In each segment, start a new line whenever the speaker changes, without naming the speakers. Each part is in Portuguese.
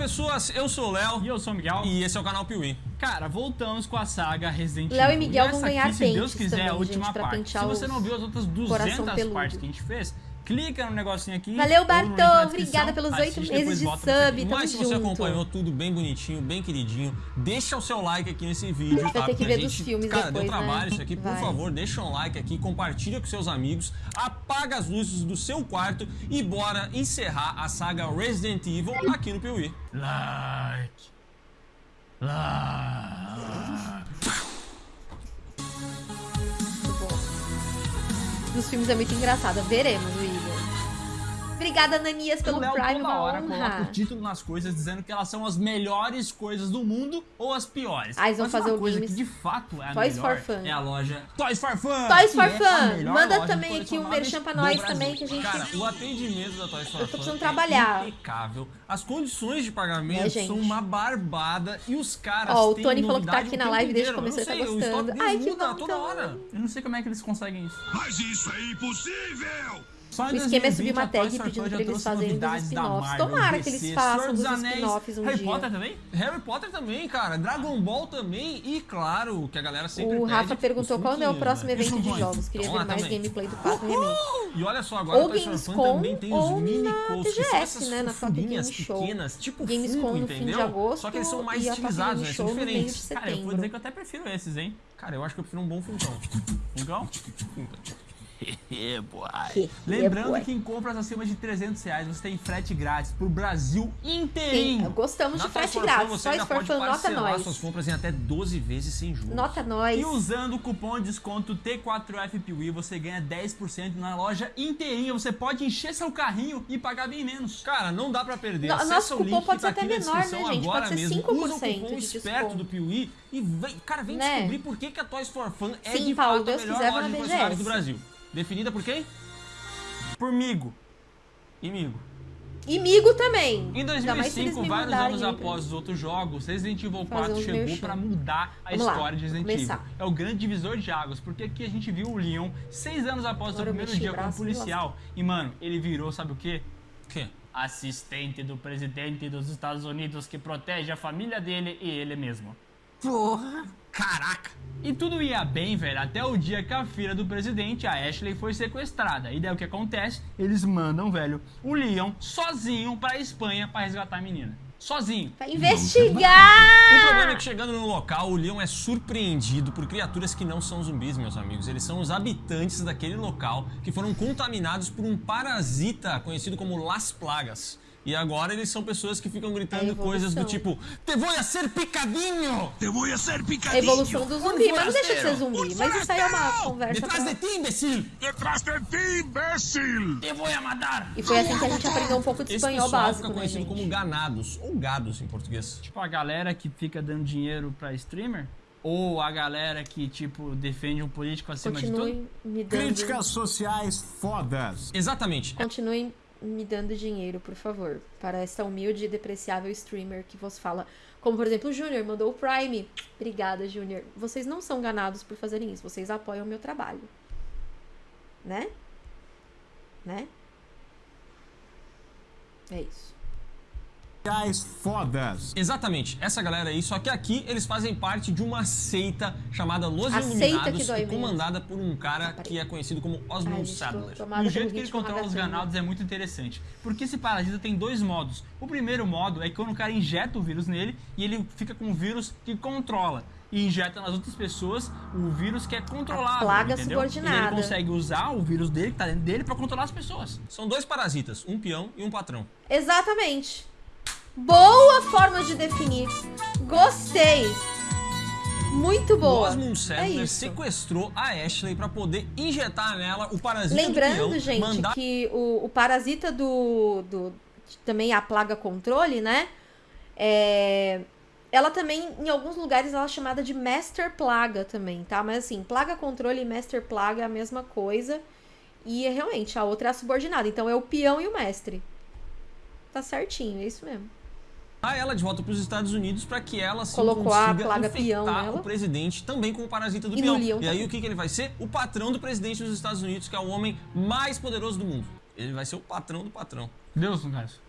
pessoas, eu sou o Léo.
E eu sou o Miguel.
E esse é o canal Piuí.
Cara, voltamos com a saga Resident Evil.
Léo e Miguel
essa
vão ganhar
aqui, se Deus quiser,
também,
é a última
gente,
parte. Se você não viu as outras 200
peludo.
partes que a gente fez, clica no negocinho aqui.
Valeu, Bartô. Obrigada pelos oito meses de sub.
você.
Tamo
Mas se você
junto.
acompanhou tudo bem bonitinho, bem queridinho, deixa o seu like aqui nesse vídeo,
Vai
tá?
ter que ver dos
gente-
filmes
Cara,
depois,
deu trabalho
né?
isso aqui. Por
Vai.
favor, deixa um like aqui, compartilha com seus amigos, apaga as luzes do seu quarto e bora encerrar a saga Resident Evil aqui no Piuí.
Like. Like.
Dos filmes é muito engraçada. Veremos, Igor. Obrigada, Nanias,
O
pelo
Léo
Prime.
toda
Uma
hora coloca
honra.
o título nas coisas dizendo que elas são as melhores coisas do mundo ou as piores.
Ah, eles vão
Mas
fazer
uma
o
coisa
games
que de fato é a
Toys
melhor
for Fun.
é a loja Toys for Fun.
Toys for
é
Fun.
melhor
Manda também aqui um merchan pra nós também, que a gente...
Cara, o atendimento da Toys For
Eu tô
Fun
precisando
é
trabalhar.
impecável. As condições de pagamento
É,
são uma barbada e os caras
Ó, o
têm
Tony falou que tá aqui
o
na live desde que começou e tá
o
gostando. Ai, que
muda
bom
toda
então.
hora.
Eu não sei como é que eles conseguem isso.
Mas isso é impossível!
Só
O esquema é subir
2020,
uma tag
for
pedindo pra eles fazerem
da
spin-offs. Tomara que
DC,
eles façam
Anéis,
spin-offs um
Harry
dia.
Potter também?
Harry Potter também, cara. Dragon Ball também. E claro, que a galera sempre
O Rafa
os
perguntou quando é o próximo
né?
evento de jogos. Queria ver mais gameplay do 4 Remake.
E olha só, agora o Fun
Gamescom
também tem os
ou
mini
na
coats, que são essas
né, na
pequenas, tipo
Gamescom fim de
entendeu?
agosto
Só que eles são mais
e
estilizados, né? São diferentes.
Cara, eu vou dizer que eu até prefiro esses, hein?
Cara, eu acho que eu prefiro um bom.
Igual?
É, boy.
Lembrando
boy.
que em compras acima de 300 reais você tem frete grátis pro Brasil
Sim,
inteirinho.
gostamos
Na
de frete grátis.
pode
Fun, nota
parcelar
nós.
suas compras em até 12 vezes sem juros.
Nota nós.
E usando o cupom de desconto T4FPWI você ganha 10% na loja inteirinha. Você pode encher seu carrinho e pagar bem menos.
Cara, não dá pra perder.
No-
Acessa
nosso cupom pode
tá
ser até menor, né, gente?
agora
Pode ser
mesmo.
5%
Usa o cupom
de
esperto
desconto.
do Piuí e vem, cara, vem
Né?
descobrir por que, que a Toys for Fun é
Sim,
de
Paulo,
fato
Deus
a melhor
quiser,
loja de
BGS.
do Brasil. Definida por quem?
Pormigo. Imigo.
Imigo também.
Em
Ainda mais se eles
2005,
me
vários anos após os outros jogos, Resident Evil
Fazer
4
uns
chegou pra mudar a
Vamos lá,
história de Resident
começar.
Evil. É o grande divisor de águas, porque aqui a gente viu o Leon seis anos após o seu
Agora eu
primeiro dia
o
como policial. E, mano, ele virou, sabe o quê?
O quê?
Assistente do presidente dos Estados Unidos que protege a família dele e ele mesmo.
Porra! Caraca!
E tudo ia bem, velho, até o dia que a filha do presidente, a Ashley, foi sequestrada. E daí o que acontece? Eles mandam, velho, o Leon sozinho pra Espanha pra resgatar a menina. Sozinho.
Vai investigar!
O problema é que chegando no local, o Leon é surpreendido por criaturas que não são zumbis, meus amigos. Eles são os habitantes daquele local que foram contaminados por um parasita conhecido como Las Plagas. E agora eles são pessoas que ficam gritando
É a
coisas do tipo Te vou a ser picadinho!
Te voy a ser
A
picadinho!
evolução do zumbi, mas não deixa de ser zumbi. Mas isso aí é uma conversa
Detrás
pra...
de ti, imbecil!
Detrás de ti, imbécil!
Te vou a matar!
E foi assim que a gente aprendeu um pouco de
Esse
espanhol básico,
fica
né,
conhecido
gente?
como ganados, ou gados em português.
Tipo a galera que fica dando dinheiro pra streamer? Ou a galera que, tipo, defende um político acima de tudo?
Me dando...
Críticas sociais fodas.
Exatamente.
Continuem me dando dinheiro, por favor, para essa humilde e depreciável streamer que vos fala. Como, por exemplo, o Júnior mandou o Prime. Obrigada, Júnior. Vocês não são ganados por fazerem isso. Vocês apoiam o meu trabalho. Né? Né? É isso.
Sociais fodas.
Exatamente, essa galera aí, só que aqui eles fazem parte de uma seita chamada Los
A que
Iluminados e
menos.
comandada por um cara que é conhecido como
Ai,
Osmond
tô
Sadler.
tomada
O jeito que ele controla os ganados é muito interessante. Porque esse parasita tem dois modos. O primeiro modo é quando o cara injeta o vírus nele e ele fica com o vírus que controla. E injeta nas outras pessoas o vírus que é controlado.
plaga
entendeu?
subordinada.
E ele consegue usar o vírus dele, que tá dentro dele, pra controlar as pessoas.
São dois parasitas, um peão e um patrão.
Exatamente. Boa forma de definir. Gostei. Muito
O
boa.
Osmond
É
Sadler
isso.
sequestrou a Ashley pra poder injetar nela o parasita do
Lembrando,
peão,
gente,
mandar
que o, o parasita do, do. Também a plaga controle, né? É, ela também, em alguns lugares, ela é chamada de Master Plaga também, tá? Mas assim, plaga controle e Master Plaga é a mesma coisa. E é realmente, a outra é a subordinada. Então é o peão e o mestre. Tá certinho, é isso mesmo.
Ela de volta pros Estados Unidos pra que ela se
Colocou a
consiga
plaga
infectar
peão nela.
o presidente também com o parasita do
E
peão. E aí
também.
o que, que ele vai ser? O patrão do presidente dos Estados Unidos, que é o homem mais poderoso do mundo. Ele vai ser o patrão do patrão.
Deus, no caso.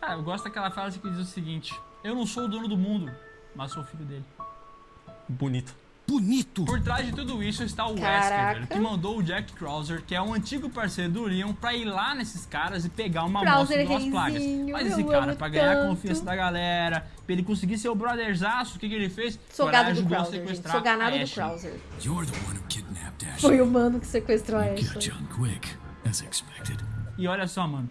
Cara, eu gosto daquela frase que diz o seguinte: Eu não sou o dono do mundo, mas sou filho dele.
Bonito.
Bonito.
Por trás de tudo isso está o Wesker,
Caraca.
velho, que mandou o Jack Krauser, que é um antigo parceiro do Leon, pra ir lá nesses caras e pegar uma
Krauser
amostra de duas plagas. Mas esse cara, pra ganhar a
tanto.
confiança da galera, pra ele conseguir ser o brotherzaço, o que, que ele fez?
Sou gado do
a
Krauser, gente.
sequestrar
Sou ganado
a
do. Krauser. Foi o mano que sequestrou a Ashley.
E olha só, mano.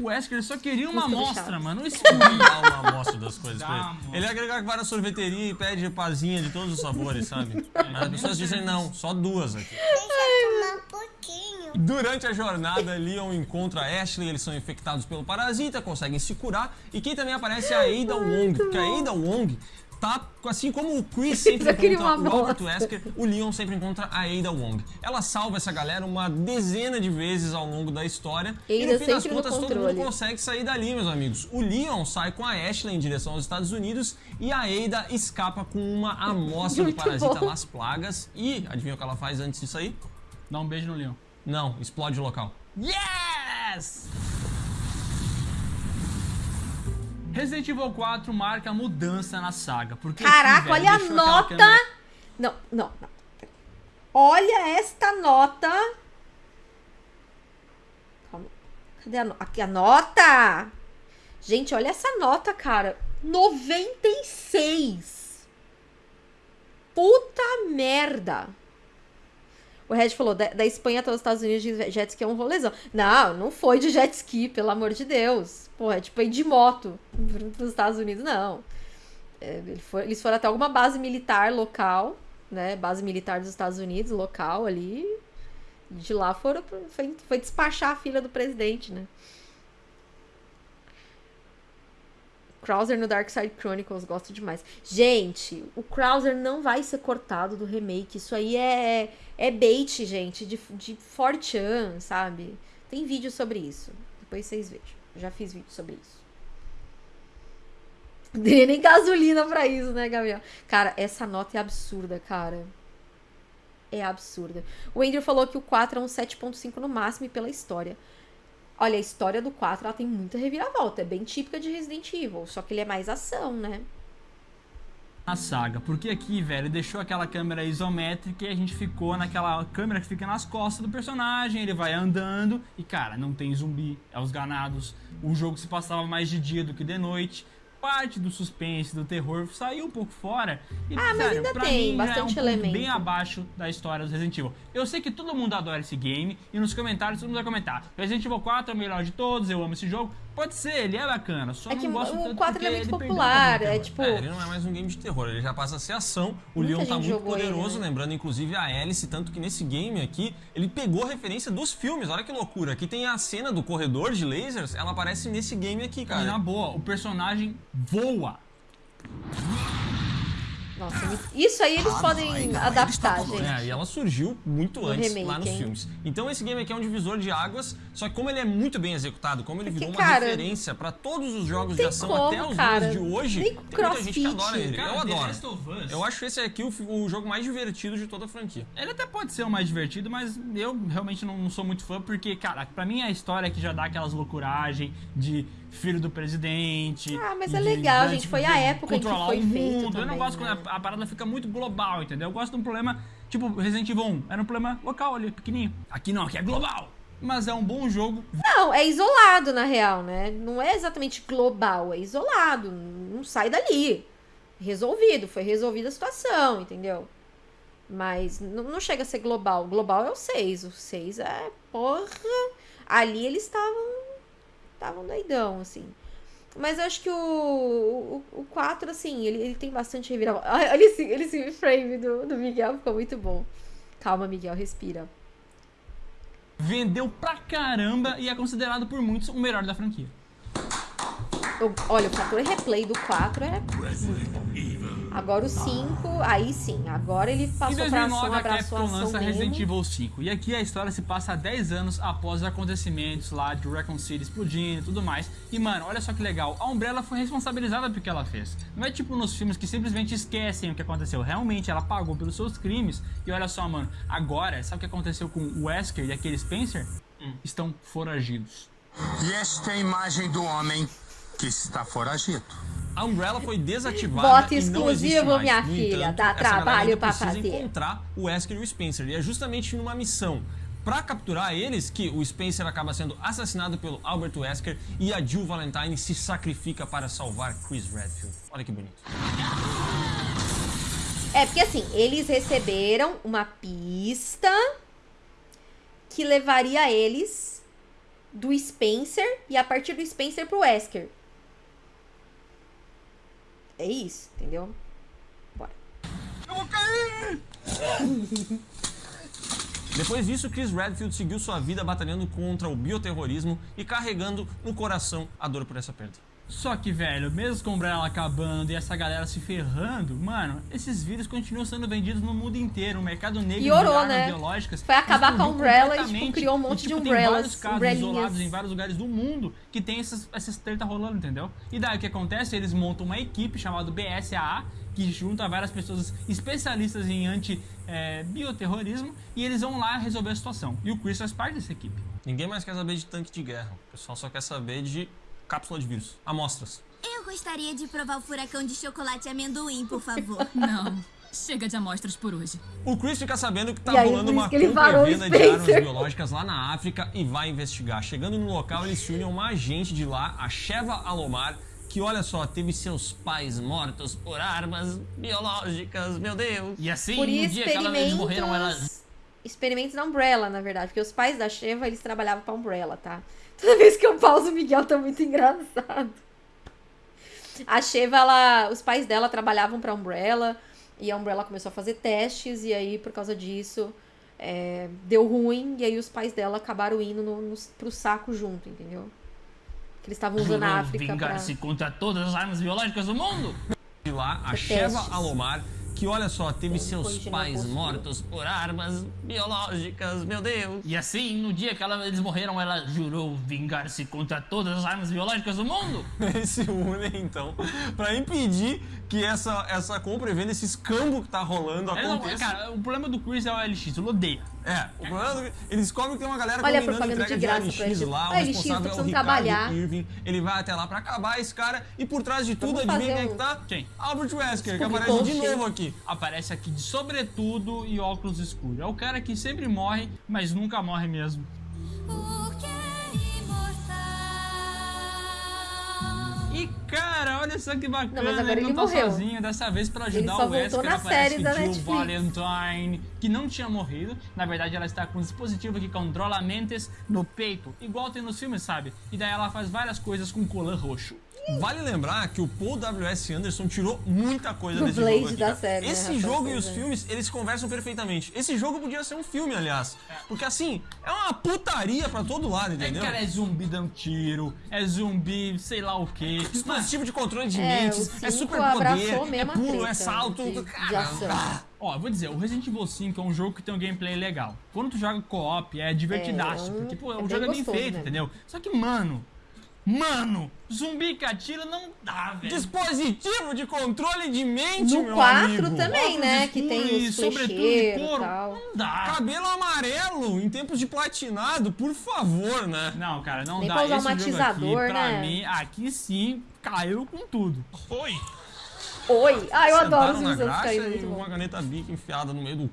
O Wesker só queria uma amostra, mano. Um escurinho.
Dá uma amostra das coisas
Dá
pra ele. Ele é aquele cara que vai na sorveteria e pede pazinha de todos os sabores, sabe? Mas as pessoas dizem, não, só duas aqui.
Deixa eu tomar um pouquinho.
Durante a jornada, Leon encontra a Ashley, eles são infectados pelo parasita, conseguem se curar. E quem também aparece é a Ada Wong, porque a Ada Wong tá, assim como o Chris sempre encontra o Robert
bosta.
Wesker, o Leon sempre encontra a Ada Wong. Ela salva essa galera uma dezena de vezes ao longo da história. e
Ada
no fim das contas, todo mundo consegue sair dali, meus amigos. O Leon sai com a Ashley em direção aos Estados Unidos e a Ada escapa com uma amostra do parasita
bom.
Las Plagas. E adivinha o que ela faz antes disso aí?
Dá um beijo no Leon.
Não, explode o local.
Yes! Resident Evil 4 marca mudança na saga. Porque
Caraca,
aqui, velho,
olha a nota.
câmera-
Não, não, não. Olha esta nota. Calma. Cadê a nota? Aqui a nota. Gente, olha essa nota, cara. 96. Puta merda. O Red falou, da, da Espanha até os Estados Unidos de jet ski é um rolezão. Não, não foi de jet ski, pelo amor de Deus. Porra, é tipo ir de moto pros Estados Unidos, não. É, eles foram até alguma base militar local, né? Base militar dos Estados Unidos, local ali. De lá foram, foi, foi despachar a filha do presidente, né? Krauser no Dark Side Chronicles, gosto demais. Gente, o Krauser não vai ser cortado do remake. Isso aí é, é bait, gente, de, de 4chan, sabe? Tem vídeo sobre isso. Depois vocês vejam. Já fiz vídeo sobre isso. Não teria nem gasolina pra isso, né, Gabriel? Cara, essa nota é absurda, cara. É absurda. O Andrew falou que o 4 é um 7.5 no máximo e pela história. Olha, a história do 4 ela tem muita reviravolta. É bem típica de Resident Evil. Só que ele é mais ação, né?
na saga. Porque aqui, velho, deixou aquela câmera isométrica e a gente ficou naquela câmera que fica nas costas do personagem, ele vai andando e, cara, não tem zumbi, é os ganados. O jogo se passava mais de dia do que de noite. Parte do suspense, do terror, saiu um pouco fora. E,
Ah, mas ainda
pra
tem
mim, já é um
bastante elemento.
bem abaixo da história do Resident Evil. Eu sei que todo mundo adora esse game e nos comentários todo mundo vai comentar. Resident Evil 4 é o melhor de todos, eu amo esse jogo. Pode ser, ele é bacana, só
É
não
que
gosto
o
tanto
4
porque
ele é muito popular. É tipo.
É, ele não é mais um game de terror, ele já passa a ser ação. O
Muita
Leon tá muito
jogou ele,
poderoso,
né?
lembrando inclusive a Alice, tanto que nesse game aqui, ele pegou referência dos filmes, olha que loucura. Aqui tem a cena do corredor de lasers, ela aparece nesse game aqui,
E na
cara.
boa, o personagem voa.
Nossa, isso aí eles podem adaptar, gente.
É, e ela surgiu muito
No
antes
remake,
lá nos
hein?
filmes. Então esse game aqui é um divisor de águas, só que como ele é muito bem executado, como ele
Porque,
virou uma
cara,
referência pra todos os jogos de ação
como,
até os
cara.
dias de hoje, tem muita gente que adora ele.
Cara,
Eu adoro. Eu acho esse aqui o, o jogo mais divertido de toda a franquia.
Ele até pode ser o mais divertido, mas eu realmente não, não sou muito fã, porque, cara, pra mim é a história que já dá aquelas loucuragem de filho do presidente.
Ah, mas é
de-
legal,
de-
gente, foi
de
a época em que
controlar
foi
o
feito
mundo. eu não
também,
gosto
né?
quando a, a parada fica muito global, entendeu? Eu gosto de um problema, tipo, Resident Evil 1, era um problema local ali, pequenininho. Aqui não, aqui é global. Mas é um bom jogo.
Não, é isolado, na real, né? Não é exatamente global, é isolado. Não sai dali. Resolvido, foi resolvida a situação, entendeu? Mas não, não chega a ser global. Global é o 6. O 6 é, porra. Ali eles estavam. Estavam doidão, assim. Mas eu acho que o, o, o 4, assim, ele, ele tem bastante reviravolta. Olha esse, esse frame do, do Miguel, ficou muito bom. Calma, Miguel, respira.
Vendeu pra caramba e é considerado por muitos o melhor da franquia.
Eu- olha, o fator replay do 4 é muito bom. Agora o 5, aí sim. Agora ele
Em
passou pra
2009,
ação,
a
abraçou a
Capcom
ação
lança Resident
mesmo.
Evil 5. E aqui a história se passa 10 anos após os acontecimentos lá de Raccoon City explodindo e tudo mais. E, mano, olha só que legal. A Umbrella foi responsabilizada pelo que ela fez. Não é tipo nos filmes que simplesmente esquecem o que aconteceu. Realmente, ela pagou pelos seus crimes. E olha só, mano. Agora, sabe o que aconteceu com o Wesker e aquele Spencer? Estão foragidos.
E esta é a imagem do homem
Que está foragido.
A Umbrella foi desativada existe
exclusivo, minha
No
filha,
entanto,
dá
galera
trabalho pra
precisa
fazer.
encontrar o Wesker e o Spencer. E é justamente numa missão pra capturar eles que o Spencer acaba sendo assassinado pelo Albert Wesker e a Jill Valentine se sacrifica para salvar Chris Redfield. Olha que bonito.
É, porque assim, eles receberam uma pista que levaria eles do Spencer e a partir do Spencer pro Wesker. É isso, entendeu? Bora.
Depois disso, Chris Redfield seguiu sua vida batalhando contra o bioterrorismo e carregando no coração a dor por essa perda.
Só que, velho, mesmo com o Umbrella acabando e essa galera se ferrando, mano, esses vírus continuam sendo vendidos no mundo inteiro. O mercado negro de armas
né?
biológicas
Foi acabar com a Umbrella e, tipo,
completamente.
criou um monte
E, tipo,
de
Tem
umbrellas,
vários casos isolados em vários lugares do mundo que tem essas, essas treta rolando, entendeu? E daí o que acontece? Eles montam uma equipe chamada BSAA, que junta várias pessoas especialistas em anti-bioterrorismo, e eles vão lá resolver a situação. E o Chris faz parte dessa equipe.
Ninguém mais quer saber de tanque de guerra. O pessoal só quer saber de cápsula de vírus, amostras.
Eu gostaria de provar o furacão de chocolate e amendoim, por favor.
Não. Chega de amostras por hoje.
O Chris fica sabendo que tá
aí,
rolando uma
que ele
compra
varou
e
o
venda de armas biológicas lá na África e vai investigar. Chegando no local, eles se unem a uma agente de lá, a Sheva Alomar, que olha só, teve seus pais mortos por armas biológicas, meu Deus.
E assim,
Por
no dia que ela- eles
experimentos...
morreram, elas
Experimentos da Umbrella, na verdade. Porque os pais da Sheva, eles trabalhavam pra Umbrella, tá? Toda vez que eu pauso, o Miguel tá muito engraçado. A Sheva, ela... Os pais dela trabalhavam pra Umbrella. E a Umbrella começou a fazer testes. E aí, por causa disso, é, deu ruim. E aí, os pais dela acabaram indo no, no, pro saco junto, entendeu? Que eles estavam usando a África pra...
vingar-se contra todas as armas biológicas do mundo.
De lá, a
Pra
Sheva. Alomar, que olha só, teve seus pais mortos por armas biológicas, meu Deus.
E assim, no dia que ela- eles morreram, ela jurou vingar-se contra todas as armas biológicas do mundo.
Eles se unem então pra impedir que essa, essa compra e venda, esse escambo que tá rolando
É, não,
aconteça.
cara, o problema do Chris é o LX, eu odeio.
É, o problema é que eles descobrem que tem uma galera
Olha a
combinando
propaganda
entrega
de
de,
graça pra
LX lá, o
LX,
responsável é o Ricardo
trabalhar.
Irving. Ele vai até lá pra acabar esse cara e por trás de tudo,
Vamos
adivinha quem é
um-
que tá?
Quem?
Albert Wesker, que aparece de novo aqui.
Aparece aqui de sobretudo e óculos escuros. É o cara que sempre morre, mas nunca morre mesmo.
Porque
E cara, olha só que bacana,
Não, mas agora
ele não
ele
tá
morreu.
sozinho, dessa vez pra ajudar o Wesker,
na série da
Jill
Netflix.
Valentine, que não tinha morrido. Na verdade, ela está com um dispositivo que controla mentes no peito, igual tem nos filmes, sabe? E daí ela faz várias coisas com colã roxo.
Vale lembrar que o Paul W.S. Anderson tirou muita coisa
Do
desse
Blade
jogo aqui,
da série, né,
Esse jogo e os filmes, eles conversam perfeitamente. Esse jogo podia ser um filme, aliás. Porque assim, é uma putaria pra todo lado,
É,
entendeu?
cara, é zumbi dando tiro, é zumbi sei lá o quê.
Dispositivo de controle de
É,
mentes, é super poder, é pulo, é
treta
salto.
de-
cara, ah,
Ó, vou dizer, o Resident Evil 5 é um jogo que tem um gameplay legal. Quando tu joga co-op, é divertidaço,
É, um-
porque, pô,
é
o
bem
jogo é bem
gostoso
feito,
mesmo.
entendeu? Só que, mano, mano, zumbi que atira não dá, velho.
Dispositivo de controle de mente,
No
meu
4
amigo.
também,
Óculos
né? Que tem
e
os
sobretudo de
e
couro,
tal.
não dá.
Cabelo amarelo em tempos de platinado, por favor, né?
Não, cara, não
Nem
dá.
pra usar um
Esse jogo
matizador,
aqui, pra
né?
mim, aqui sim, caiu com tudo.
Oi.
Oi! Ah, eu adoro
Sentaram
os caindo,
e
muito bom.
uma caneta bic enfiada no meio do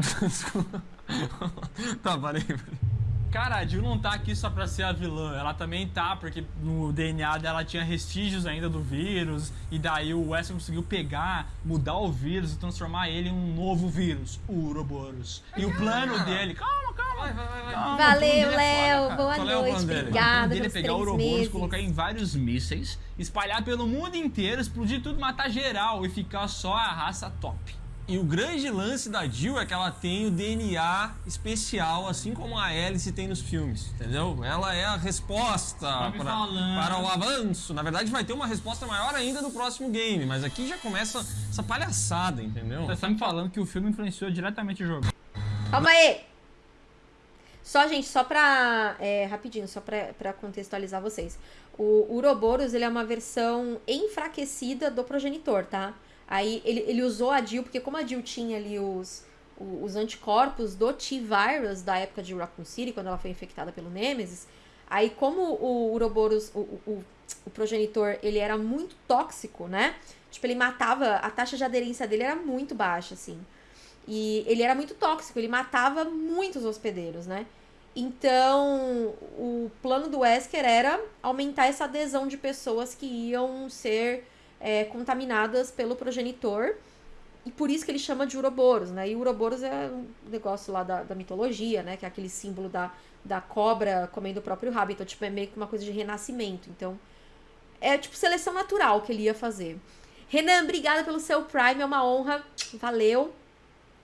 c... Desculpa. tá, parei, parei.
Cara, a Jill não tá aqui só pra ser a vilã, ela também tá, porque no DNA dela tinha vestígios ainda do vírus, e daí o Wesker conseguiu pegar, mudar o vírus e transformar ele em um novo vírus, o Uroboros. E o plano dele, calma, calma,
Vai, vai, vai,
calma,
Valeu,
é
Léo! Boa
Qual é o
noite,
plano dele?
O plano
obrigada
dele é pegar o Uroboros,
meses.
colocar em vários mísseis, espalhar pelo mundo inteiro, explodir tudo, matar geral e ficar só a raça top.
E o grande lance da Jill é que ela tem o DNA especial, assim como a Alice tem nos filmes, entendeu? Ela é a resposta
Tá me
para, o avanço. Na verdade, vai ter uma resposta maior ainda no próximo game, mas aqui já começa essa palhaçada, entendeu?
Você tá me falando que o filme influenciou diretamente o jogo.
Calma aí! Só, gente, só pra. é, rapidinho, só pra, pra contextualizar vocês. O Uroboros, ele é uma versão enfraquecida do progenitor, tá? Aí ele, ele usou a Jill, porque como a Jill tinha ali os, os anticorpos do T-Virus da época de Raccoon City, quando ela foi infectada pelo Nemesis, aí como o Uroboros, o, o o progenitor, ele era muito tóxico, né? Tipo, ele matava, a taxa de aderência dele era muito baixa, assim. E ele era muito tóxico, ele matava muitos hospedeiros, né? Então, o plano do Wesker era aumentar essa adesão de pessoas que iam ser é, contaminadas pelo progenitor. E por isso que ele chama de Uroboros, né? E Uroboros é um negócio lá da, da mitologia, né? Que é aquele símbolo da, da cobra comendo o próprio rabo. Então, tipo, é meio que uma coisa de renascimento. Então, é tipo seleção natural que ele ia fazer. Renan, obrigada pelo seu Prime, é uma honra. Valeu.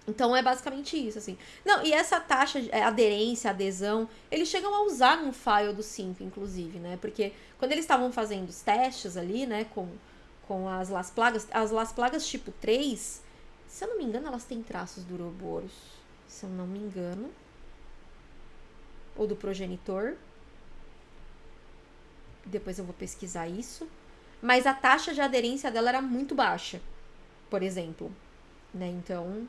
Então é basicamente isso, assim. Não, e essa taxa de é, aderência, adesão, eles chegam a usar num file do Simp, inclusive, né? Porque quando eles estavam fazendo os testes ali, né, com, com as Las Plagas, as Las Plagas tipo 3, se eu não me engano, elas têm traços do Ouroboros. Se eu não me engano. Ou do progenitor. Depois eu vou pesquisar isso. Mas a taxa de aderência dela era muito baixa, por exemplo. Né? Então,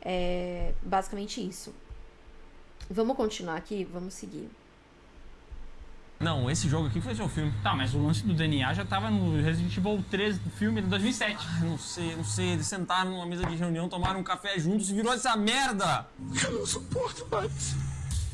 é basicamente isso. Vamos continuar aqui, vamos seguir.
Não, esse jogo aqui foi seu filme.
Tá, mas o lance do DNA já tava no Resident Evil 3 do filme de 2007.
Ah, não sei, não sei. Eles sentaram numa mesa de reunião, tomaram um café juntos e virou essa merda.
Eu não suporto mais.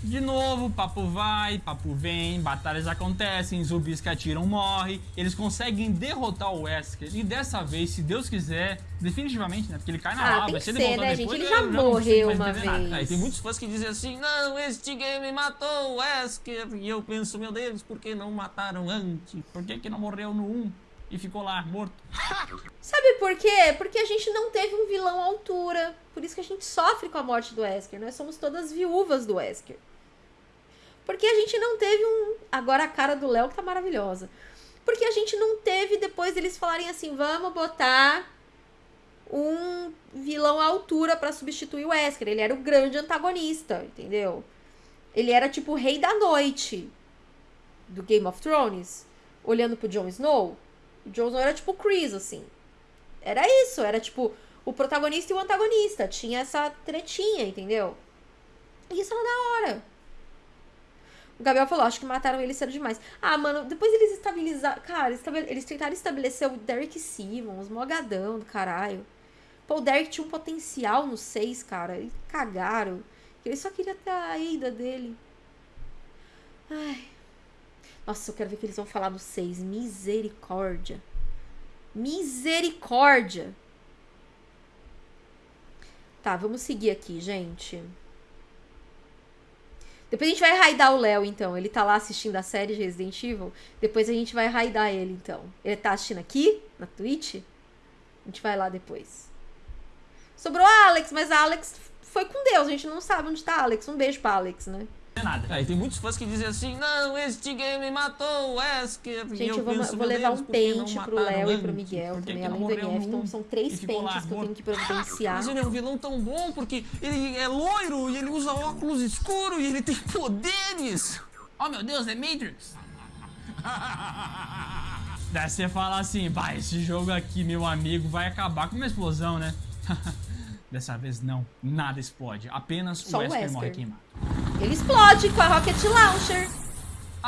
De novo, papo vai, papo vem, batalhas acontecem, zumbis que atiram morrem, eles conseguem derrotar o Wesker. E dessa vez, se Deus quiser, definitivamente, né? Porque ele cai na
Ah,
lava, se ele voltar
né,
depois,
gente? Ele já morreu uma
nada.
vez.
Aí tem muitos fãs que dizem assim, não, este game matou o Wesker. E eu penso, meu Deus, por que não mataram antes?
Por que, que não morreu no 1 e ficou lá, morto?
Sabe por quê? Porque a gente não teve um vilão à altura. Por isso que a gente sofre com a morte do Wesker. Nós somos todas viúvas do Wesker. Porque a gente não teve um. Agora a cara do Léo que tá maravilhosa. Porque a gente não teve depois eles falarem assim: vamos botar um vilão à altura pra substituir o Wesker. Ele era o grande antagonista, entendeu? Ele era tipo o rei da noite do Game of Thrones. Olhando pro Jon Snow. Snow era tipo Chris, assim. Era isso, era tipo o protagonista e o antagonista. Tinha essa tretinha, entendeu? E isso era da hora. O Gabriel falou, acho que mataram ele cedo demais. Ah, mano, depois eles estabilizaram. Cara, eles tentaram estabelecer o Derek Simmons, mogadão do caralho. Pô, o Derek tinha um potencial no 6, cara. E cagaram. Ele só queria ter a Ada dele. Ai. Nossa, eu quero ver o que eles vão falar no 6. Misericórdia. Misericórdia. Tá, vamos seguir aqui, gente. Depois a gente vai raidar o Léo, então. Ele tá lá assistindo a série de Resident Evil. Depois a gente vai raidar ele, então. Ele tá assistindo aqui, na Twitch. A gente vai lá depois. Sobrou a Alex, mas a Alex foi com Deus. A gente não sabe onde tá a Alex. Um beijo pra Alex, né?
Não é nada.
Aí tem muitos fãs que dizem assim, não, este game matou o Wesker.
Gente, eu, vou,
penso,
eu vou levar
Deus,
um pente pro Léo e pro? Miguel também, além do MF. Então são três
lá
pentes que eu tenho que providenciar.
Mas ele é um vilão tão bom porque ele é loiro e ele usa óculos escuros e ele tem poderes.
Oh meu Deus, é Matrix! Daí você fala assim, vai, esse jogo aqui, meu amigo, vai acabar com uma explosão, né? Dessa vez não, nada explode, apenas
Só
o
o
Wesker
Wesker.
morre queimado.
Ele explode com a Rocket Launcher.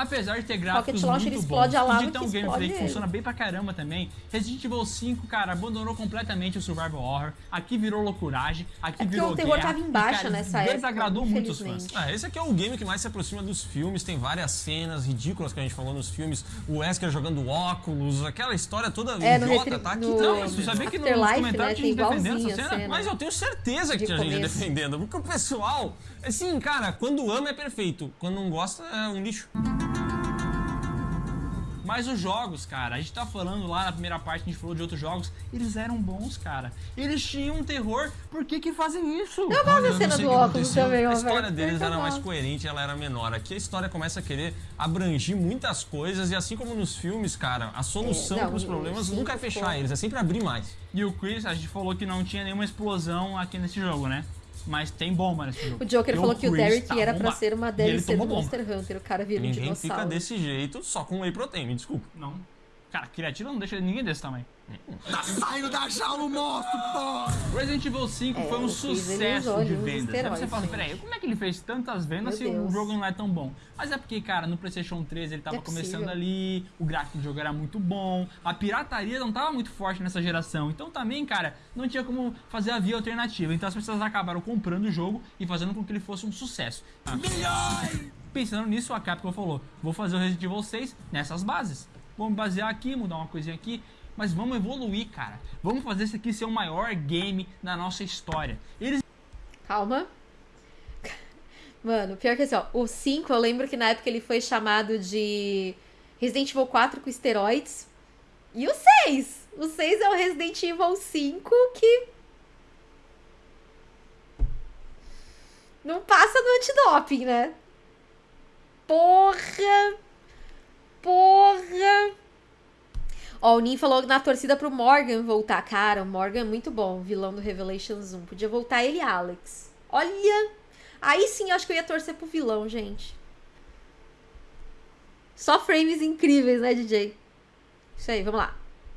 Apesar de ter gráficos
Rocket Launcher
muito
explode
bons
a lava
e de ter
que
um gameplay
explode
que funciona bem pra caramba também, Resident Evil 5, cara, abandonou completamente o survival horror. Aqui virou loucuragem, aqui
É
virou
o terror
guerra,
tava em
e,
baixa
cara,
nessa época,
desagradou muitos fãs.
infelizmente.
Ah, esse aqui é o game que mais se aproxima dos filmes, tem várias cenas ridículas que a gente falou nos filmes, o Wesker jogando óculos, aquela história toda
É, no
idiota, tá aqui
no-.
Não, você sabia que nos
Afterlife,
comentários
né,
tinha gente
tem
defendendo essa cena?
cena.
Mas eu tenho certeza que
De
tinha gente
começo.
defendendo, porque o pessoal, assim, cara, quando ama é perfeito, quando não gosta é um lixo.
Mas os jogos, cara, a gente tá falando lá na primeira parte, a gente falou de outros jogos, eles eram bons, cara. Eles tinham um terror, por que que fazem isso?
Eu gosto da cena
sei
do óculos também,
A história
velho.
deles era mais coerente, ela era menor. Aqui a história começa a querer abrangir muitas coisas e assim como nos filmes, cara, a solução
É, não,
os problemas nunca é
ficou-
fechar eles, é sempre abrir mais.
E o Chris, a gente falou que não tinha nenhuma explosão aqui nesse jogo, né? Mas tem bomba nesse jogo.
O Joker falou que o Derek
tá
era pra ser uma DLC do
bomba.
Monster Hunter. O cara vira um
Ninguém
dinossauro.
fica desse jeito só com whey protein, me desculpa.
Não. Cara, criatura não deixa ninguém desse tamanho.
Tá saindo da jaula o monstro, pô!
Resident Evil 5
É,
foi um
o
sucesso de vendas. Aí
esteroides,
você fala, peraí, como é que ele fez tantas vendas
Meu
se o
Deus.
jogo não é tão bom? Mas é porque, cara, no PlayStation 3 ele tava
É
começando ali, o gráfico do jogo era muito bom, a pirataria não tava muito forte nessa geração. Então também, cara, não tinha como fazer a via alternativa. Então as pessoas acabaram comprando o jogo e fazendo com que ele fosse um sucesso. Pensando nisso, a Capcom falou: vou fazer o Resident Evil 6 nessas bases. Vamos basear aqui, mudar uma coisinha aqui, mas vamos evoluir, cara. Vamos fazer isso aqui ser o maior game da nossa história. Eles
Calma. Mano, pior que assim, ó, o 5, eu lembro que na época ele foi chamado de Resident Evil 4 com esteroides. E o 6? O 6 é o Resident Evil 5 que. Não passa no antidoping, né? Porra! Porra! Ó, o Nin falou na torcida pro Morgan voltar. Cara, o Morgan é muito bom, vilão do Revelations 1. Podia voltar ele e Alex. Olha! Aí sim, eu acho que eu ia torcer pro vilão, gente. Só frames incríveis, né, DJ? Isso aí, vamos lá.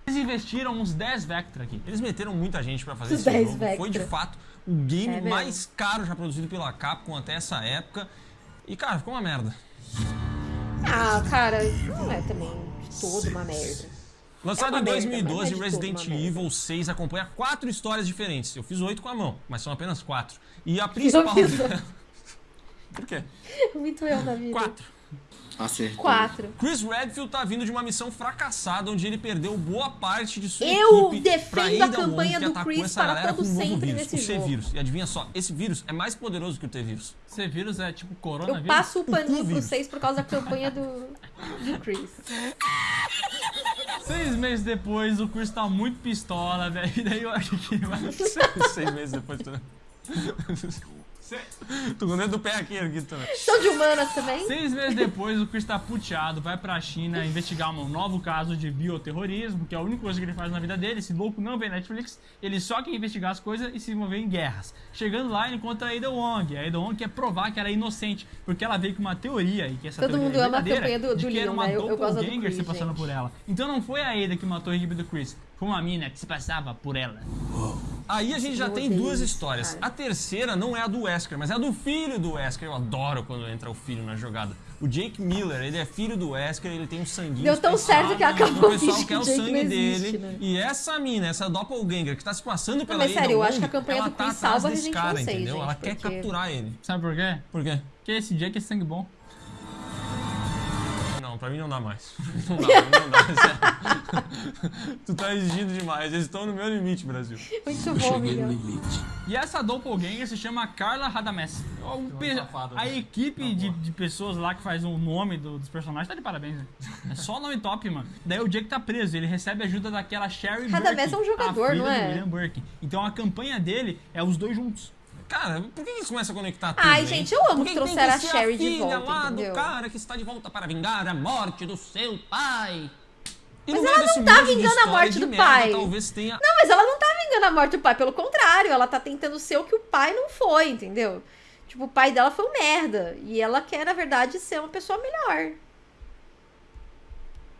investiram uns 10 Vectra aqui.
Eles meteram muita gente pra fazer
Os
esse
10
jogo.
Vectra.
Foi de fato o game
É
mais caro já produzido pela Capcom até essa época. E, cara, ficou uma merda.
Ah, cara, não é também todo uma merda.
Lançado
É
em
merda,
2012,
mas não é de
Resident. Evil 6 acompanha quatro histórias diferentes. Eu fiz oito com a mão, mas são apenas quatro. E a principal. Por quê?
Muito eu na vida.
Quatro.
Acertei.
Quatro.
Chris Redfield tá vindo de uma missão fracassada onde ele perdeu boa parte de sua
Eu
equipe
defendo
pra
a campanha do Chris
essa
para todo
um
sempre
vírus,
nesse
o
jogo.
C-Vírus. E adivinha só, esse vírus é mais poderoso que o T-Vírus.
Esse vírus é tipo
Eu
coronavírus.
passo o paninho pro. 6 por causa da campanha do, do Chris.
Seis meses depois, o Chris tá muito pistola, velho. E daí eu acho que ele vai.
Seis meses depois. Tô com o dedo do pé aqui, também.
São de humanas também?
Seis meses depois, o Chris tá puteado, vai pra China investigar um novo caso de bioterrorismo, que é a única coisa que ele faz na vida dele. Esse louco não vê Netflix, ele só quer investigar as coisas e se envolver em guerras. Chegando lá, ele encontra a Ada Wong. A Ada Wong quer provar que ela é inocente, porque ela veio com uma teoria e que essa
Todo
teoria
mundo
é
ama a
verdadeira,
campanha do-
de
do
que era
Leon,
uma
né? Eu- eu gosto do
doppelganger se
Chris,
passando
gente.
por ela. Então não foi a Ada que matou a equipe do Chris, foi uma mina que se passava por ela.
Aí a gente já tem duas histórias. A terceira não é a do Wesker, mas é a do filho do Wesker. Eu adoro quando entra o filho na jogada. O Jake Miller, ele é filho do Wesker, ele tem um sanguinho
Deu tão certo que
O
acabou
pessoal
fingindo
quer o
o
sangue
não existe,
dele.
né?
E essa mina, essa doppelganger que tá se passando pela
mas
Ada
sério, eu acho que a campanha
ela
do
tá
Chris
atrás
salva
desse
Resident
cara,
Evil 6,
entendeu?
gente,
ela quer
porque-
capturar ele.
Sabe por quê?
Por quê?
Porque esse Jake é sangue bom.
Pra mim não dá mais. Não dá, não dá, tu tá exigindo demais. Eles estão no meu limite, Brasil.
Muito
Eu
bom,
cheguei no limite.
E essa doppelganger se chama Carla Radames. O pe-
safado,
a
né?
equipe de, de pessoas lá que faz o nome do- dos personagens tá de parabéns, né? É só nome top, mano. Daí o Jake tá preso, ele recebe ajuda daquela Sherry
Radamés
Burke,
é um jogador,
a filha
não
do
é?
William Burke. Então a campanha dele é os dois juntos.
Cara, por que eles começam a conectar tudo,
Ai, gente, eu amo
Por
que trouxeram a Sherry de volta,
lá
entendeu?
do cara que está de volta para vingar a morte do seu pai. E
Mas ela não tá vingando a morte do
merda,
pai.
Talvez tenha
Não, mas ela não tá vingando a morte do pai, pelo contrário, ela tá tentando ser o que o pai não foi, entendeu? Tipo, o pai dela foi um merda. E ela quer, na verdade, ser uma pessoa melhor.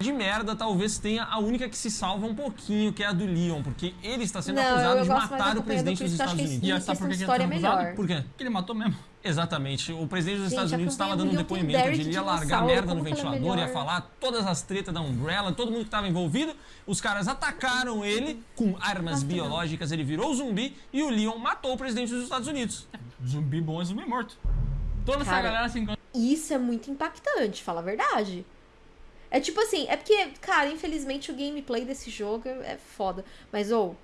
De merda, talvez tenha a única que se salva um pouquinho, que é a do Leon, porque ele está sendo
Não,
acusado de matar o
do
presidente
Chris,
dos Estados Unidos.
E essa
questão
por que
de
ele tá
história
sendo acusado?
melhor.
Por quê?
Que ele matou mesmo.
Exatamente. O presidente dos
Gente,
Estados
a
Unidos estava dando um
do
depoimento,
Derek
ele ia largar merda no
é
ventilador, ia falar todas as tretas da Umbrella, todo mundo que estava envolvido. Os caras atacaram ele com armas biológicas, ele virou zumbi e o Leon matou o presidente dos Estados Unidos.
Zumbi bom é zumbi morto. Toda essa
Cara,
galera se encontra.
Isso é muito impactante, fala a verdade. É tipo assim, é porque, cara, infelizmente o gameplay desse jogo é foda. Mas, ou,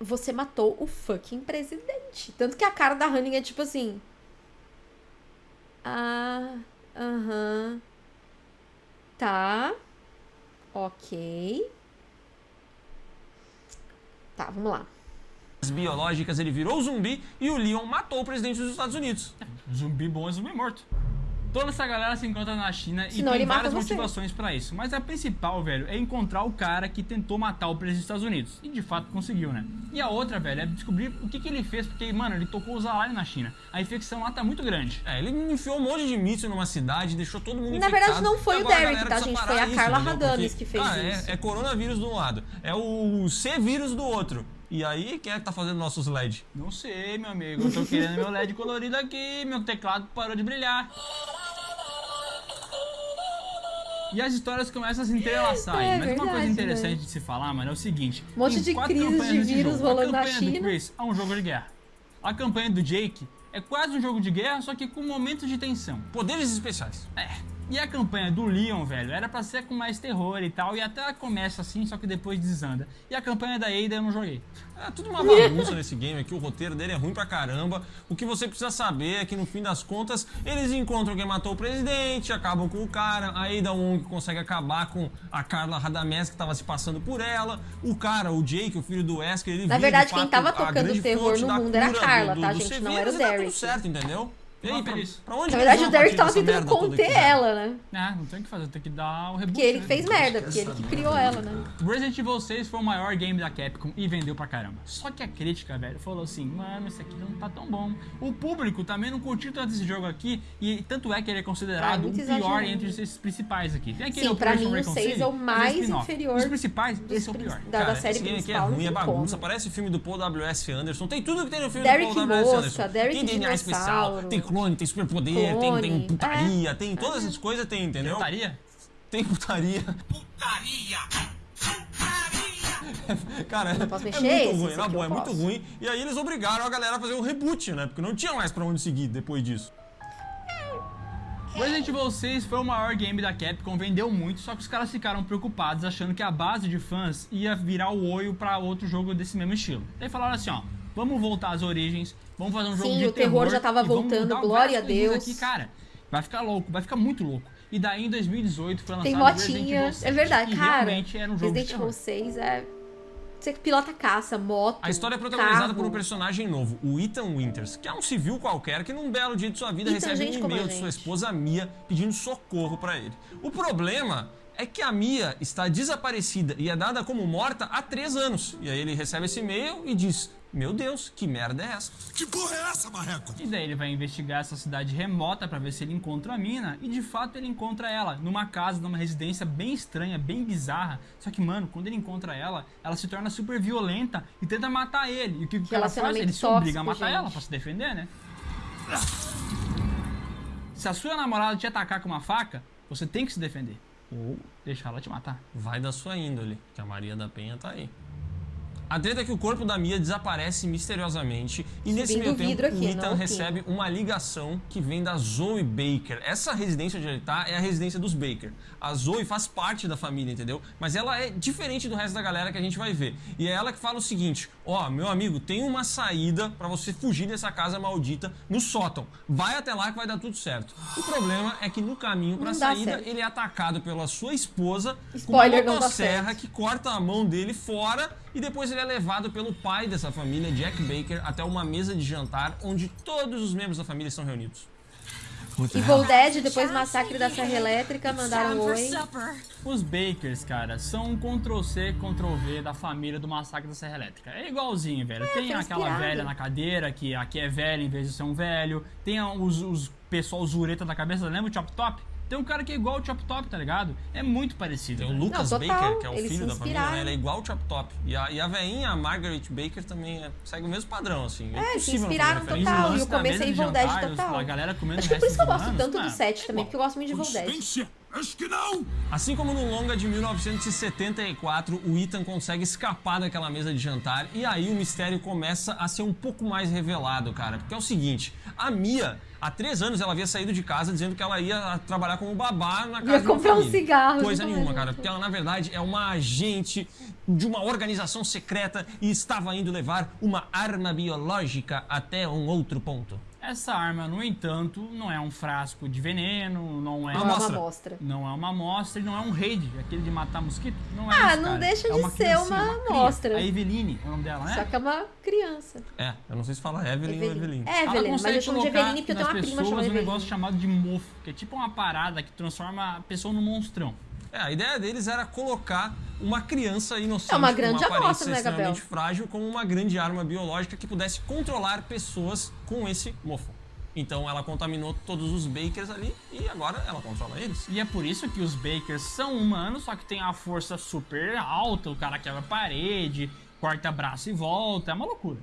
você matou o fucking presidente. Tanto que a cara da Honey é tipo assim. Ah, aham. Tá. Ok. Tá, vamos lá.
As biológicas, ele virou zumbi e o Leon matou o presidente dos Estados Unidos.
Zumbi bom é zumbi morto. Toda essa galera se encontra na China e
Senão
tem
ele mata
várias motivações pra isso. Mas a principal, velho, é encontrar o cara que tentou matar o presidente dos Estados Unidos. E de fato conseguiu, né? E a outra, velho, é descobrir o que, que ele fez, porque, mano, ele tocou os alarmes na China. A infecção lá tá muito grande.
É, ele enfiou um monte de míssil numa cidade, deixou todo mundo
Na
infectado.
verdade, não foi
E
o Derek, tá, gente? Foi a
isso,
Carla? Radames que fez
cara,
isso.
É, é coronavírus de um lado, é o C-vírus do outro. E aí, quem é que tá fazendo nossos LED?
Não sei, meu amigo. Eu tô querendo meu LED colorido aqui, meu teclado parou de brilhar. E as histórias começam a se entrelaçar
É
aí. Mas uma
verdade,
coisa interessante
né?
de se falar, mano, é o seguinte:
Um monte de crises de vírus rolando na
A campanha
China.
do Chris é um jogo de guerra. A campanha do Jake é quase um jogo de guerra, só que com momentos de tensão.
Poderes especiais.
É. E a campanha do Leon, velho, era pra ser com mais terror e tal, e até ela começa assim, só que depois desanda. E a campanha da Ada eu não joguei.
É tudo uma bagunça nesse game aqui, o roteiro dele é ruim pra caramba. O que você precisa saber é que no fim das contas, eles encontram quem matou o presidente, acabam com o cara, a Ada Wong consegue acabar com a Carla Radamés que tava se passando por ela. O cara, o Jake, o filho do Wesker, ele
Na
vira,
verdade,
de
quem tava tocando terror no mundo era a Carla,
do,
tá,
do
gente? Não era o
e tá
Derek.
tudo certo, entendeu? E aí, pra,
feliz.
pra onde
Na verdade, o Derek tava tentando conter
fizeram?
ela, né?
Ah, não tem o que fazer, tem que dar o reboot.
Porque ele
né?
fez merda, porque ele que criou ela, né?
Resident Evil 6 foi o maior game da Capcom e vendeu pra caramba. Só que a crítica, velho, falou assim: mano, esse aqui não tá tão bom. O público também não curtiu tanto esse jogo aqui, e tanto é que ele é
Ah,
considerado
muito
o pior
exagerado.
entre esses principais aqui. Tem aquele
Sim, pra mim, o
Reconcile,
6 é o mais inferior
Os principais, esse é o pior.
da, da
Cara,
série
esse game aqui é ruim, é bagunça.
como.
Parece o filme do Paul W.S. Anderson. Tem tudo que tem no filme
Derek
do Paul W.S. Anderson.
Derek
tem DNA especial,
Dinossauro.
tem clone, tem superpoder, tem, tem putaria, tem todas essas coisas, tem, entendeu?
Putaria?
Tem putaria. Cara,
não posso
é
mexer
muito ruim, na boa, é muito ruim. E aí eles obrigaram a galera a fazer um reboot, né? Porque não tinha mais pra onde seguir depois disso.
Resident Evil 6 foi o maior game da Capcom, vendeu muito, só que os caras ficaram preocupados achando que a base de fãs ia virar o olho pra outro jogo desse mesmo estilo. Daí falaram assim, ó, vamos voltar às origens, vamos fazer um jogo
Sim,
de
o terror já tava voltando, glória a Deus.
Aqui, cara, vai ficar louco, vai ficar muito louco. E daí em 2018 foi lançado
Tem
Resident Evil
motinha.
7,
É verdade, cara.
realmente era um jogo de
Resident
terror.
Evil 6 é. Você que pilota caça, moto.
A história é protagonizada
carro.
por um personagem novo, o Ethan Winters, que é um civil qualquer que num belo dia de sua vida
Ethan,
recebe um e-mail de sua esposa Mia pedindo socorro pra ele. O problema é que a Mia está desaparecida e é dada como morta há três anos. E aí ele recebe esse e-mail e diz: Meu Deus, que merda é essa?
Que porra é essa, marreco?
E daí ele vai investigar essa cidade remota pra ver se ele encontra a mina. E de fato ele encontra ela numa casa, numa residência bem estranha, bem bizarra. Só que, mano, quando ele encontra ela, ela se torna super violenta e tenta matar ele. E o que, que ela faz? Ele se obriga a matar
gente.
ela pra se defender, né? Se a sua namorada te atacar com uma faca, você tem que se defender. Ou deixar ela te matar.
Vai da sua índole, que a Maria da Penha tá aí. A treta é que o corpo da Mia desaparece misteriosamente e nesse meio tempo
aqui,
o Ethan recebe uma ligação que vem da Zoe Baker. Essa residência onde ele tá é a residência dos Baker. A Zoe faz parte da família, entendeu? Mas ela é diferente do resto da galera que a gente vai ver. E é ela que fala o seguinte: ó, meu amigo, tem uma saída pra você fugir dessa casa maldita no sótão. Vai até lá que vai dar tudo certo. O problema é que no caminho pra saída
certo.
ele é atacado pela sua esposa
Spoiler,
com uma
certo.
que corta a mão dele fora e depois ele é levado pelo pai dessa família, Jack Baker, até uma mesa de jantar onde todos os membros da família estão reunidos.
Evil Dead, depois massacre da Serra Elétrica, mandaram oi.
Os Bakers, cara, são um Ctrl-C, Ctrl-V da família do Massacre da Serra Elétrica. É igualzinho, velho. tem
foi
aquela
inspirado.
velha na cadeira, que aqui é velha em vez de ser um velho. Tem os, os pessoal zureta da cabeça, lembra o Chop Top? Tem um cara que é igual o Chop Top, tá ligado? É muito parecido.
Tem o. Lucas
Não,
Baker, que é o
eles
filho da família, né? Ele é igual o Chop Top. E a, e a veinha, a Margaret Baker, também é- segue o mesmo padrão, assim. É,
É, se inspiraram total. E é Evil Dead
jantar,
total.
A galera comendo
Acho que é por isso que eu gosto
humanos,
tanto do 7
é
também, porque eu gosto muito de.
Consciência? Acho que não.
Assim como no longa de 1974, o Ethan consegue escapar daquela mesa de jantar e aí o mistério começa a ser um pouco mais revelado, cara. Porque é o seguinte, a Mia, há três anos ela havia saído de casa dizendo que ela ia trabalhar como babá na casa
Ia comprar um cigarro,
Coisa
exatamente.
nenhuma, cara. Porque ela, na verdade, é uma agente de uma organização secreta e estava indo levar uma arma biológica até um outro ponto.
É, Essa arma, no entanto, não é um frasco de veneno, não é
Não é uma amostra.
não é uma amostra e não é um raid, aquele de matar mosquito. Não é
Ah,
isso,
não
cara.
deixa
É
de
uma
ser uma
cria.
amostra.
A Eveline, é o nome dela, né?
Só que é uma criança.
É, eu não sei se fala Evelyn, ou Evelyn.
É,
Ela
Evelyn, mas
consegue
eu chamo de Eveline porque eu tenho uma prima chamada
um
Eveline.
negócio chamado de mofo, que é tipo uma parada que transforma a pessoa num monstrão.
É, a ideia deles era colocar uma criança inocente
É uma
com
grande
aparência
amostra, né, Gabriel?
extremamente frágil como uma grande arma biológica que pudesse controlar pessoas com esse mofo. Então ela contaminou todos os bakers ali e agora ela controla eles.
E é por isso que os Bakers são humanos, só que tem a força super alta, o cara quebra a parede, corta braço e volta, é uma loucura.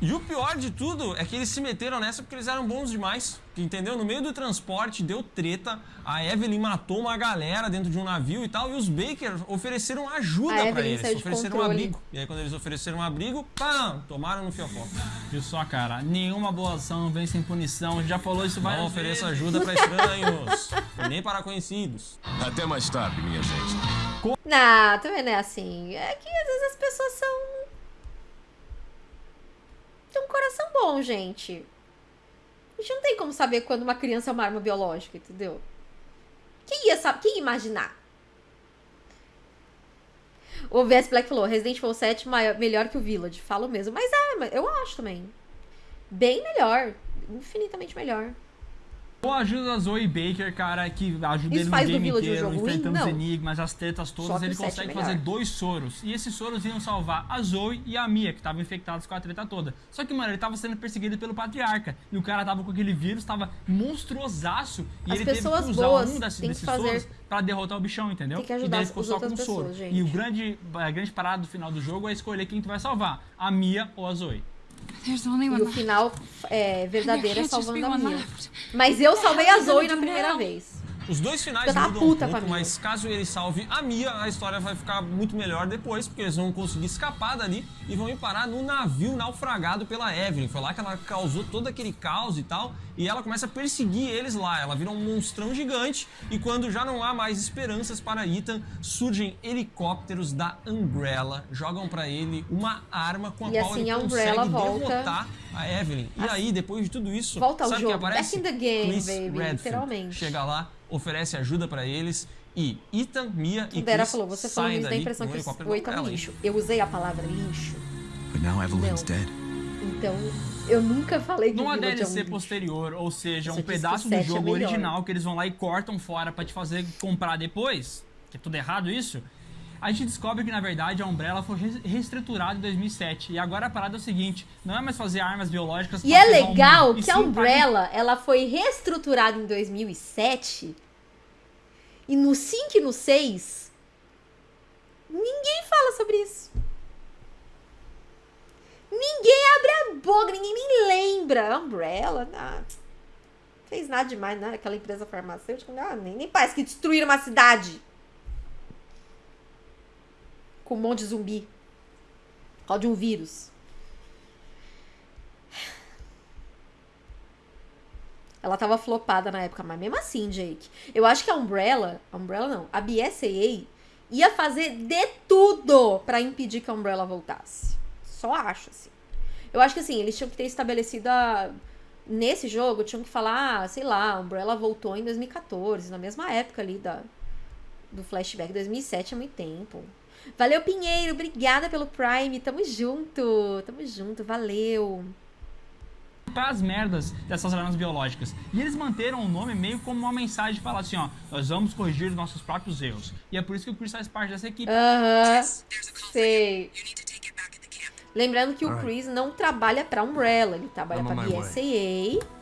E o pior de tudo é que eles se meteram nessa porque eles eram bons demais. Entendeu? No meio do transporte deu treta, a Evelyn matou uma galera dentro de um navio e tal, e os Bakers ofereceram ajuda
A
pra
Evelyn
eles.
saiu de
Ofereceram um
controle.
abrigo. E aí quando eles ofereceram um abrigo, pam, tomaram no fiofó.
Viu só, cara? Nenhuma boa ação vem sem punição. A gente já falou isso várias
Não ofereça
vezes.
ajuda pra estranhos, nem para conhecidos.
Até mais tarde, minha gente.
Não, também não é assim. É que às vezes as pessoas são. Tem um coração bom, gente. A gente não tem como saber quando uma criança é uma arma biológica, entendeu? Quem ia saber? Quem ia imaginar? O VS Black falou: Resident Evil 7 maior, melhor que o Village. Falo mesmo. Mas é, eu acho também. Bem melhor. Infinitamente melhor.
Ou a ajuda da Zoe Baker, cara, que ajuda
Isso
ele no game
um
inteiro,
jogo ruim?
enfrentando os enigmas, as tretas todas, ele
o 7 é
consegue fazer dois soros. E esses soros iam salvar a Zoe e a Mia, que estavam infectadas com a treta toda. Só que, mano, ele tava sendo perseguido pelo patriarca. E o cara tava com aquele vírus, tava monstruosaço. E
As pessoas
ele teve que usar um desses, desses
fazer-
soros pra derrotar o bichão, entendeu?
Tem que
e
ajudar
daí
as-
ficou só com um soro.
gente.
E o grande, a grande parada do final do jogo é escolher quem tu vai salvar. A Mia ou a Zoe.
E o final é, verdadeiro é salvando a Mia.
left.
Mas eu salvei a Zoe na primeira vez.
Os dois finais mudam um pouco, mas caso ele salve a Mia, a história vai ficar muito melhor depois, porque eles vão conseguir escapar dali e vão ir parar no navio naufragado pela Evelyn. Foi lá que ela causou todo aquele caos e tal, e ela começa a perseguir eles lá. Ela vira um monstrão gigante, e quando já não há mais esperanças para Ethan, surgem helicópteros da Umbrella, jogam pra ele uma arma com a
E
qual
assim
ele
a
consegue
Umbrella volta-
derrotar a Evelyn. E
Assim-
aí, depois de tudo isso,
Volta
sabe
jogo,
que aparece?
back in the game,
Chris
baby,
Redfield.
literalmente.
Chega lá, oferece ajuda pra eles e Ethan, Mia e
Vera
Chris
falou, você falou isso, dá a impressão que o Oito é um lixo. Eu usei a palavra lixo,
But now Evelyn's dead.
então eu nunca falei que
Numa
Village é um
DLC posterior, ou seja, um pedaço do
7 é
jogo
melhor.
original que eles vão lá e cortam fora pra te fazer comprar depois, que é tudo errado isso, a gente descobre que na verdade a Umbrella foi reestruturada em 2007. E agora a parada é o seguinte: não é mais fazer armas biológicas
E é legal que a
pra-
Umbrella, ela foi reestruturada em 2007 e no 5 e no 6 ninguém fala sobre isso. Ninguém abre a boca, ninguém nem lembra. A Umbrella, fez nada demais, né? Aquela empresa farmacêutica, ah, nem, nem parece que destruíram uma cidade. Com um monte de zumbi. Causa de um vírus. Ela tava flopada na época, mas mesmo assim, Jake. Eu acho que a Umbrella, a Umbrella não, a BSAA ia fazer de tudo pra impedir que a Umbrella voltasse. Só acho, assim. Eu acho que assim, eles tinham que ter estabelecido a. Nesse jogo, tinham que falar, ah, sei lá, a Umbrella voltou em 2014, na mesma época ali da, do flashback. 2007 é muito tempo. Valeu, Pinheiro. Obrigada pelo Prime. Tamo junto. Tamo junto. Valeu.
para as merdas dessas armas biológicas. E eles manteram o nome meio como uma mensagem de falar assim, ó, nós vamos corrigir os nossos próprios erros. E é por isso que o Chris faz parte dessa equipe.
Aham. Sei. Lembrando que o Chris não trabalha pra Umbrella, ele trabalha
way.
BSAA.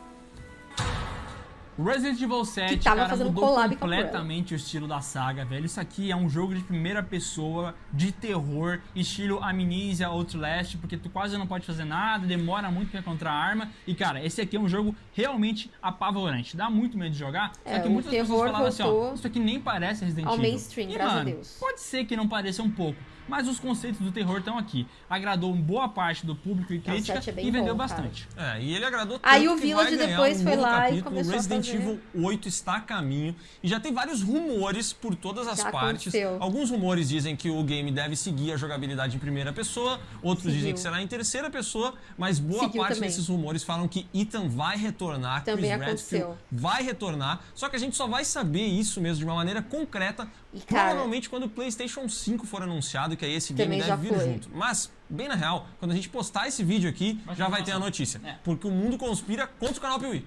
Resident Evil 7,
Que tava
cara,
fazendo
mudou
collab com a
completamente o estilo da saga, velho. Isso aqui é um jogo de primeira pessoa, de terror, estilo Amnesia, Outlast, porque tu quase não pode fazer nada, demora muito pra encontrar arma. E, cara, esse aqui é um jogo realmente apavorante. Dá muito medo de jogar.
É,
só que muitas pessoas falavam assim, ó, isso aqui nem parece Resident
ao
Evil.
mainstream,
e,
graças a
mano,
Deus.
Pode ser que não pareça um pouco. Mas os conceitos do terror estão aqui. Agradou boa parte do público e crítica
é
e vendeu
bom,
bastante.
É, e ele agradou tanto
Aí o Village depois
um
foi lá e
capítulo,
começou a
Resident Evil 8 está a caminho e já tem vários rumores por todas as
Já
partes.
aconteceu.
Alguns rumores dizem que o game deve seguir a jogabilidade em primeira pessoa, outros
Seguiu.
dizem que será em terceira pessoa, mas boa
Seguiu
parte
também.
desses rumores falam que Ethan vai retornar,
Também
Chris Redfield
aconteceu.
vai retornar, só que a gente só vai saber isso mesmo de uma maneira concreta,
E, cara-
provavelmente quando o PlayStation 5 for anunciado, que aí esse game deve vir
foi.
junto. Mas, bem na real, quando a gente postar esse vídeo aqui,
Vai
já vai ter a notícia.
É.
Porque o mundo conspira contra o canal Piuí.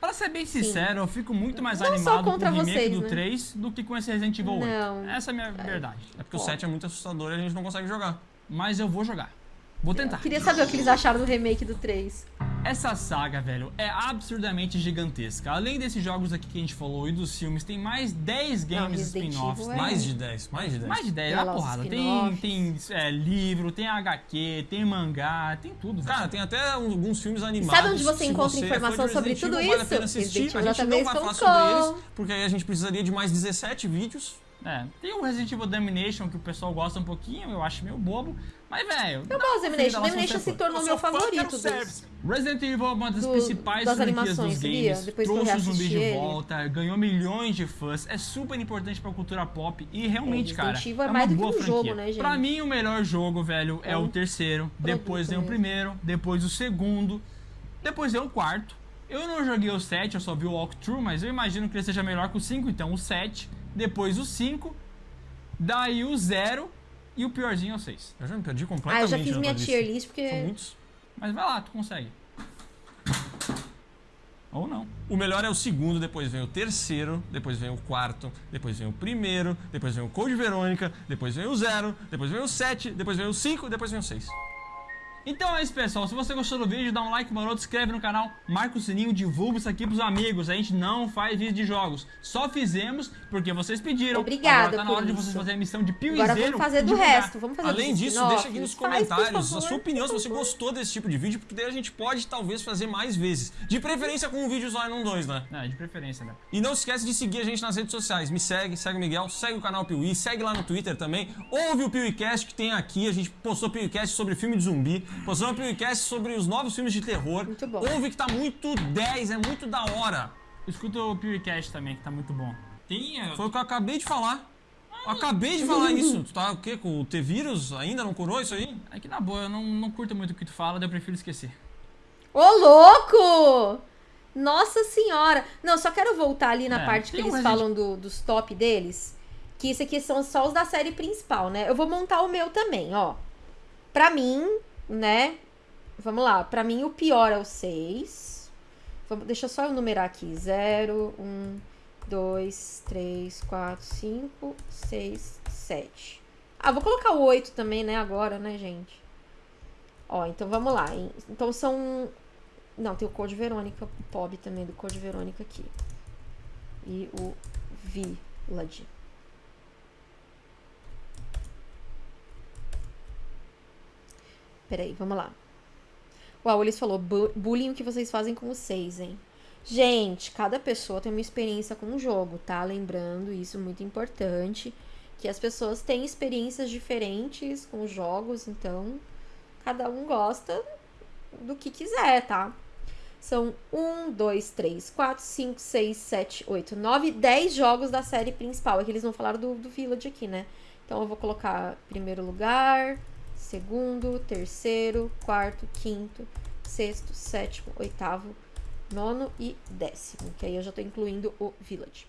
Pra ser bem sincero, eu fico muito mais
Não
animado com o remake
vocês,
do
né?
3 do que com esse Resident Evil 8.
Não.
Essa é a minha verdade.
É porque o
Ó.
7 é muito assustador e a gente não consegue jogar.
Mas eu vou jogar. Vou tentar.
Queria saber o que eles acharam do remake do 3.
Essa saga, velho, é absurdamente gigantesca. Além desses jogos aqui que a gente falou e dos filmes, tem mais 10 games spin-offs.
Evil é-
Mais de 10, mais de 10.
Mais de 10,
Tem
é
os
porrada. Tem, tem é, livro, tem HQ, tem mangá, tem tudo. velho.
Cara, tem até alguns filmes animados.
sabe onde você encontra
você
informação sobre
Resident
tudo
Evil, Vale a
isso?
pena assistir.
Resident
A
Evil
gente não vai falar sobre eles, porque aí a gente precisaria de mais 17 vídeos.
É, tem o Resident Evil Domination que o pessoal gosta um pouquinho, eu acho meio bobo. Mas, velho.
Eu gosto de Domination. Domination se tornou meu favorito dos...
Resident Evil é uma das
do-
principais
das
franquias
animações,
dos games.
Depois
trouxe o zumbi de volta, ganhou milhões de fãs. É super importante pra cultura pop e realmente,
É,
cara.
Resident Evil é
uma
mais do que um
franquia.
jogo, né, gente?
Pra mim, o melhor jogo, velho, é,
É
o terceiro. Depois vem o primeiro, depois o segundo, depois vem o quarto. Eu não joguei o 7, eu só vi o walkthrough, mas eu imagino que ele seja melhor que o 5, então o 7, depois o 5, daí o 0 e o piorzinho é o 6.
Eu já me perdi
Ah,
completamente.
eu já fiz minha tier
lista.
list, porque...
São muitos.
Mas vai lá, tu consegue. Ou não.
O melhor é o segundo, depois vem o terceiro, depois vem o quarto, depois vem o primeiro, depois vem o Code Verônica, depois vem o zero, depois vem o 7, depois vem o 5, depois vem o 6.
Então é isso, pessoal. Se você gostou do vídeo, dá um like maroto, se inscreve no canal, marca o sininho, divulga isso aqui pros amigos. A gente não faz vídeo de jogos. Só fizemos porque vocês pediram.
Obrigada
Agora tá na hora de
isso.
vocês fazerem a missão de piuizeiro.
Agora vamos fazer do
divulgar.
resto. Vamos fazer
Além disso, deixa aqui nos
Faz,
comentários a sua opinião se você gostou desse tipo de vídeo, porque daí a gente pode talvez fazer mais vezes. De preferência com um vídeo só e não dois, né?
É, de preferência, né?
E não se esquece de seguir a gente nas redes sociais. Me segue, segue o Miguel, segue o canal Piuí, segue lá no Twitter também. Ouve o PeeWeeCast que tem aqui. A gente postou PeeWeeCast sobre filme de zumbi. Postou um PeeWeeCast sobre os novos filmes de terror.
Muito bom.
Ouve que tá muito 10, é muito da hora.
Escuta o PewCast também, que tá muito bom. Tem. é,
Foi o que eu acabei de falar. Eu acabei de falar isso. Tu tá o quê? Com o T-Vírus? Ainda não curou isso aí?
É que na boa, eu não, não curto muito o que tu fala, daí eu prefiro esquecer.
Ô, louco! Nossa senhora! Não, só quero voltar ali na
É,
parte que eles
Resident-
falam do- dos top deles. Que isso aqui são só os da série principal, né? Eu vou montar o meu também, ó. Pra mim, né? Vamos lá. Pra mim, o pior é o 6. Vamos, deixa só eu numerar aqui. 0, 1, 2, 3, 4, 5, 6, 7. Ah, vou colocar o 8 também, né? Agora, né, gente? Ó, então vamos lá. Então são. Não, tem o Code Verônica, o POB também do Code Verônica aqui. E o Village. Peraí, vamos lá. Uau, eles falou "Bu- bullying o que vocês fazem com os seis, hein? Gente, cada pessoa tem uma experiência com o jogo, tá? Lembrando isso muito importante, que as pessoas têm experiências diferentes com os jogos, então cada um gosta do que quiser, tá? São 1, 2, 3, 4, 5, 6, 7, 8, 9, 10 jogos da série principal. É que eles não falaram do, do Village aqui, né? Então eu vou colocar primeiro lugar, segundo, terceiro, quarto, quinto, sexto, sétimo, oitavo, nono e décimo. Que aí eu já tô incluindo o Village.